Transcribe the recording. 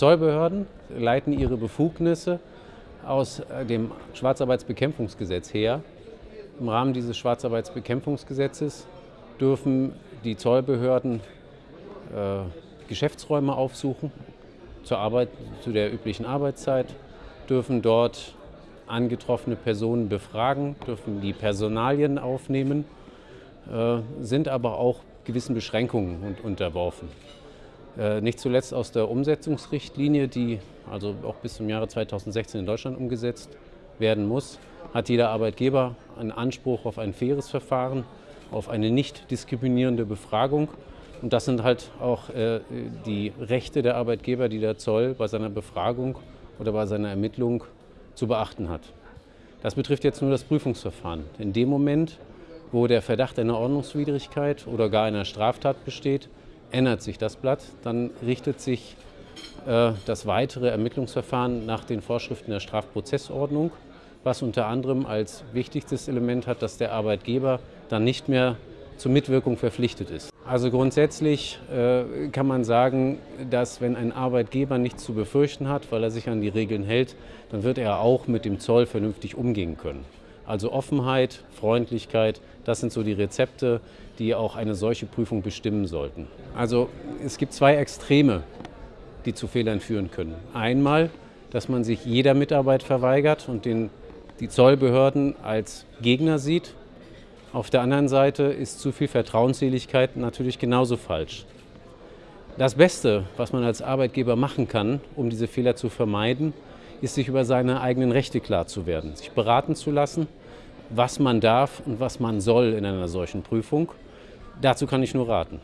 Zollbehörden leiten ihre Befugnisse aus dem Schwarzarbeitsbekämpfungsgesetz her. Im Rahmen dieses Schwarzarbeitsbekämpfungsgesetzes dürfen die Zollbehörden äh, Geschäftsräume aufsuchen zur Arbeit, zu der üblichen Arbeitszeit, dürfen dort angetroffene Personen befragen, dürfen die Personalien aufnehmen, äh, sind aber auch gewissen Beschränkungen unterworfen. Äh, nicht zuletzt aus der Umsetzungsrichtlinie, die also auch bis zum Jahre 2016 in Deutschland umgesetzt werden muss, hat jeder Arbeitgeber einen Anspruch auf ein faires Verfahren, auf eine nicht diskriminierende Befragung. Und das sind halt auch äh, die Rechte der Arbeitgeber, die der Zoll bei seiner Befragung oder bei seiner Ermittlung zu beachten hat. Das betrifft jetzt nur das Prüfungsverfahren. In dem Moment, wo der Verdacht einer Ordnungswidrigkeit oder gar einer Straftat besteht, ändert sich das Blatt. Dann richtet sich äh, das weitere Ermittlungsverfahren nach den Vorschriften der Strafprozessordnung, was unter anderem als wichtigstes Element hat, dass der Arbeitgeber dann nicht mehr zur Mitwirkung verpflichtet ist. Also grundsätzlich äh, kann man sagen, dass wenn ein Arbeitgeber nichts zu befürchten hat, weil er sich an die Regeln hält, dann wird er auch mit dem Zoll vernünftig umgehen können. Also Offenheit, Freundlichkeit, das sind so die Rezepte, die auch eine solche Prüfung bestimmen sollten. Also es gibt zwei Extreme, die zu Fehlern führen können. Einmal, dass man sich jeder Mitarbeit verweigert und den, die Zollbehörden als Gegner sieht. Auf der anderen Seite ist zu viel Vertrauensseligkeit natürlich genauso falsch. Das Beste, was man als Arbeitgeber machen kann, um diese Fehler zu vermeiden, ist, sich über seine eigenen Rechte klar zu werden, sich beraten zu lassen, was man darf und was man soll in einer solchen Prüfung. Dazu kann ich nur raten.